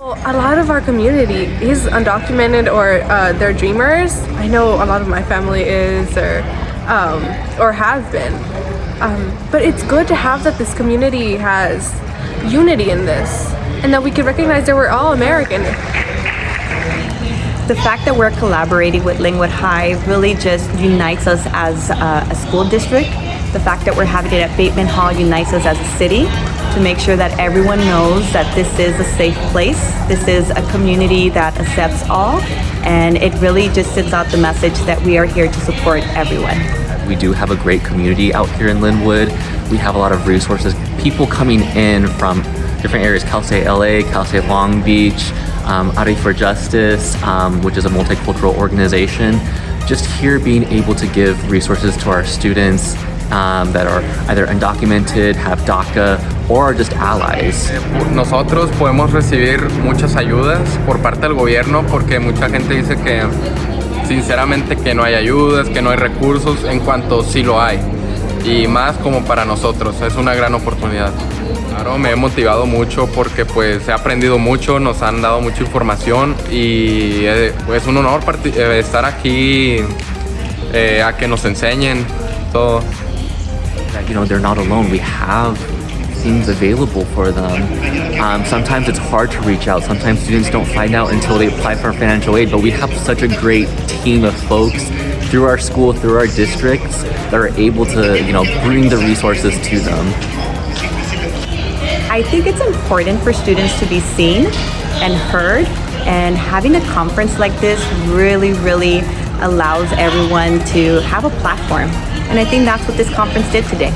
A lot of our community is undocumented or uh, they're dreamers. I know a lot of my family is or um, or have been. Um, but it's good to have that this community has unity in this and that we can recognize that we're all American. The fact that we're collaborating with Lynwood High really just unites us as a, a school district. The fact that we're having it at Bateman Hall unites us as a city to make sure that everyone knows that this is a safe place. This is a community that accepts all and it really just sends out the message that we are here to support everyone. We do have a great community out here in Lynwood. We have a lot of resources, people coming in from different areas, Cal State LA, Cal State Long Beach, um, Ari for Justice, um, which is a multicultural organization. Just here being able to give resources to our students um, that are either undocumented, have DACA, or are just allies. Nosotros podemos recibir muchas ayudas por parte del gobierno porque mucha gente dice que sinceramente que no hay ayudas, que no hay recursos, en cuanto sí lo hay. Y más como para nosotros, es una gran oportunidad. Claro, me he motivado mucho porque pues he aprendido mucho, nos han dado mucha información y es pues, un honor eh, estar aquí eh, a que nos enseñen todo. You know, they're not alone. We have things available for them. Um, sometimes it's hard to reach out. Sometimes students don't find out until they apply for financial aid, but we have such a great team of folks through our school, through our districts, that are able to, you know, bring the resources to them. I think it's important for students to be seen and heard and having a conference like this really, really allows everyone to have a platform. And I think that's what this conference did today.